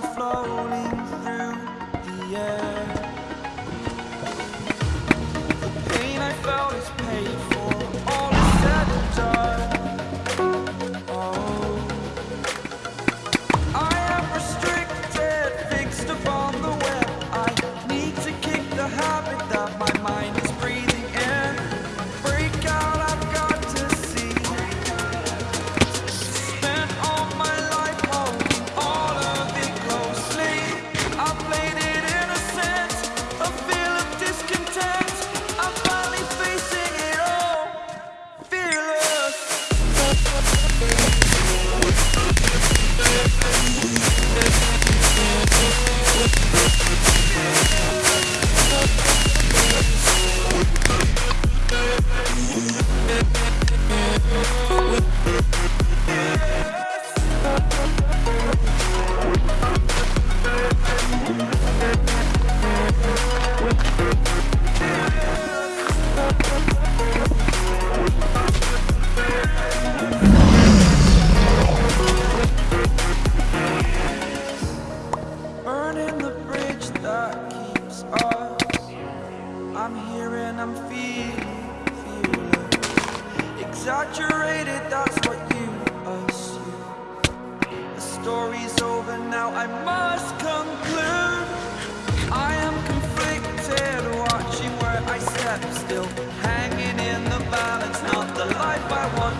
Floating through the air. Burning the bridge that keeps us. I'm here and I'm feeling, feeling exaggerated. That's what you assume. The story's over now. I must conclude. I am conflicted, watching where I step still, hanging in the balance. Not the life I want.